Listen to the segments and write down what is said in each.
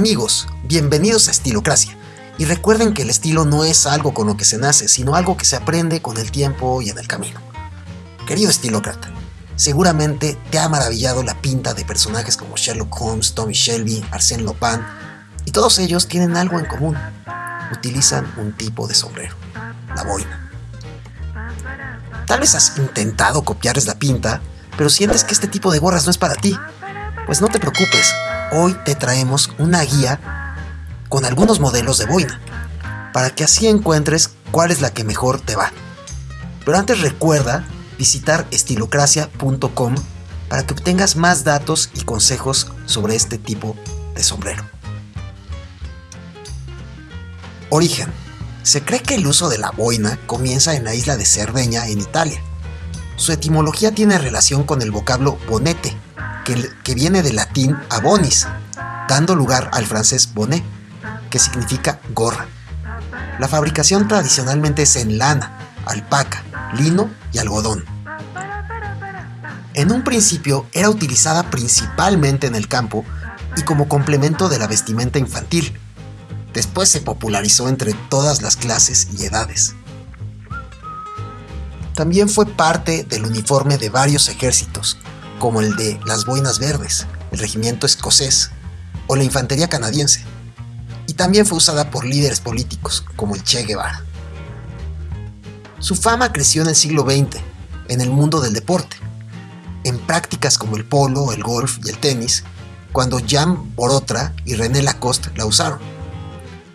Amigos, bienvenidos a Estilocracia. Y recuerden que el estilo no es algo con lo que se nace, sino algo que se aprende con el tiempo y en el camino. Querido estilócrata, seguramente te ha maravillado la pinta de personajes como Sherlock Holmes, Tommy Shelby, Arsène Lupin, y todos ellos tienen algo en común. Utilizan un tipo de sombrero, la boina. Tal vez has intentado copiarles la pinta, pero sientes que este tipo de gorras no es para ti. Pues no te preocupes, hoy te traemos una guía con algunos modelos de boina, para que así encuentres cuál es la que mejor te va. Pero antes recuerda visitar estilocracia.com para que obtengas más datos y consejos sobre este tipo de sombrero. Origen. Se cree que el uso de la boina comienza en la isla de Cerdeña, en Italia. Su etimología tiene relación con el vocablo bonete, que, viene del latín abonis, dando lugar al francés bonnet, que significa gorra. La fabricación tradicionalmente es en lana, alpaca, lino y algodón. En un principio era utilizada principalmente en el campo y como complemento de la vestimenta infantil. Después se popularizó entre todas las clases y edades. También fue parte del uniforme de varios ejércitos, como el de las Boinas Verdes, el regimiento escocés o la infantería canadiense y también fue usada por líderes políticos como el Che Guevara. Su fama creció en el siglo XX, en el mundo del deporte, en prácticas como el polo, el golf y el tenis, cuando Jan Borotra y René Lacoste la usaron.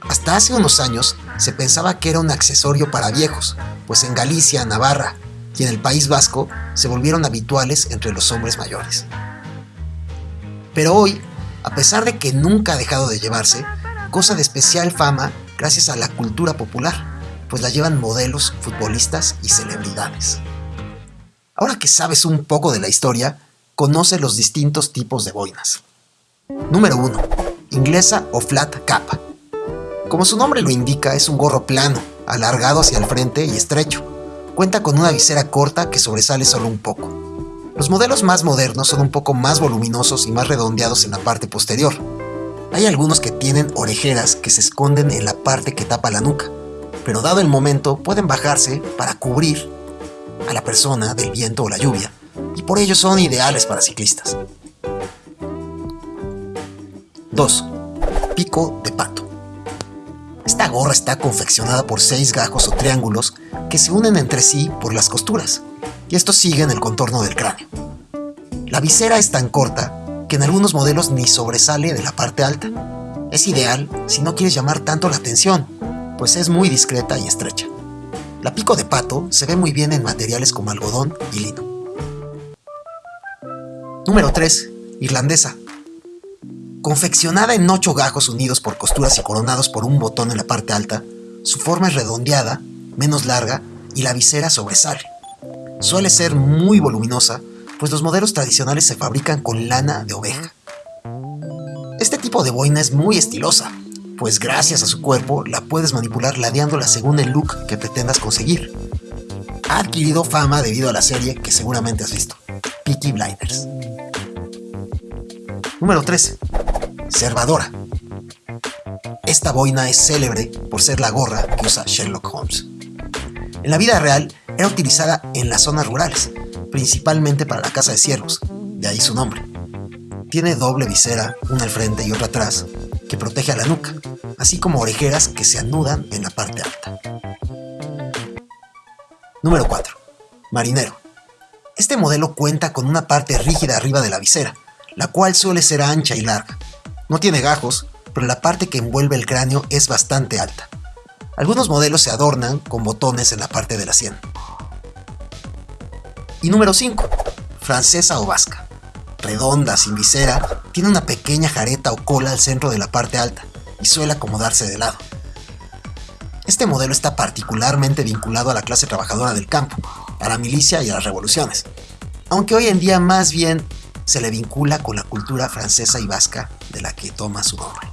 Hasta hace unos años se pensaba que era un accesorio para viejos, pues en Galicia, Navarra y en el País Vasco se volvieron habituales entre los hombres mayores. Pero hoy, a pesar de que nunca ha dejado de llevarse, goza de especial fama gracias a la cultura popular, pues la llevan modelos, futbolistas y celebridades. Ahora que sabes un poco de la historia, conoce los distintos tipos de boinas. Número 1. Inglesa o flat cap. Como su nombre lo indica, es un gorro plano, alargado hacia el frente y estrecho. Cuenta con una visera corta que sobresale solo un poco. Los modelos más modernos son un poco más voluminosos y más redondeados en la parte posterior, hay algunos que tienen orejeras que se esconden en la parte que tapa la nuca, pero dado el momento pueden bajarse para cubrir a la persona del viento o la lluvia, y por ello son ideales para ciclistas. 2. Pico de pato. Gorra está confeccionada por seis gajos o triángulos que se unen entre sí por las costuras, y estos siguen el contorno del cráneo. La visera es tan corta que en algunos modelos ni sobresale de la parte alta. Es ideal si no quieres llamar tanto la atención, pues es muy discreta y estrecha. La pico de pato se ve muy bien en materiales como algodón y lino. Número 3. Irlandesa. Confeccionada en 8 gajos unidos por costuras y coronados por un botón en la parte alta, su forma es redondeada, menos larga y la visera sobresale. Suele ser muy voluminosa pues los modelos tradicionales se fabrican con lana de oveja. Este tipo de boina es muy estilosa, pues gracias a su cuerpo la puedes manipular ladeándola según el look que pretendas conseguir. Ha adquirido fama debido a la serie que seguramente has visto, Peaky Blinders. Número 3. Servadora. Esta boina es célebre por ser la gorra que usa Sherlock Holmes. En la vida real era utilizada en las zonas rurales, principalmente para la caza de ciervos, de ahí su nombre. Tiene doble visera, una al frente y otra atrás, que protege a la nuca, así como orejeras que se anudan en la parte alta. Número 4. Marinero. Este modelo cuenta con una parte rígida arriba de la visera, la cual suele ser ancha y larga. No tiene gajos, pero la parte que envuelve el cráneo es bastante alta. Algunos modelos se adornan con botones en la parte de la sien. Y número 5. Francesa o vasca. Redonda, sin visera, tiene una pequeña jareta o cola al centro de la parte alta y suele acomodarse de lado. Este modelo está particularmente vinculado a la clase trabajadora del campo, a la milicia y a las revoluciones, aunque hoy en día más bien se le vincula con la cultura francesa y vasca de la que toma su nombre.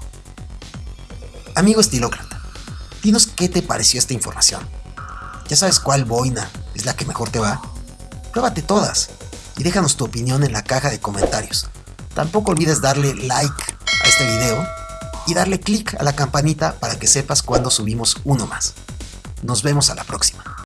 Amigo estilócrata, dinos qué te pareció esta información. ¿Ya sabes cuál boina es la que mejor te va? Pruébate todas y déjanos tu opinión en la caja de comentarios. Tampoco olvides darle like a este video y darle clic a la campanita para que sepas cuando subimos uno más. Nos vemos a la próxima.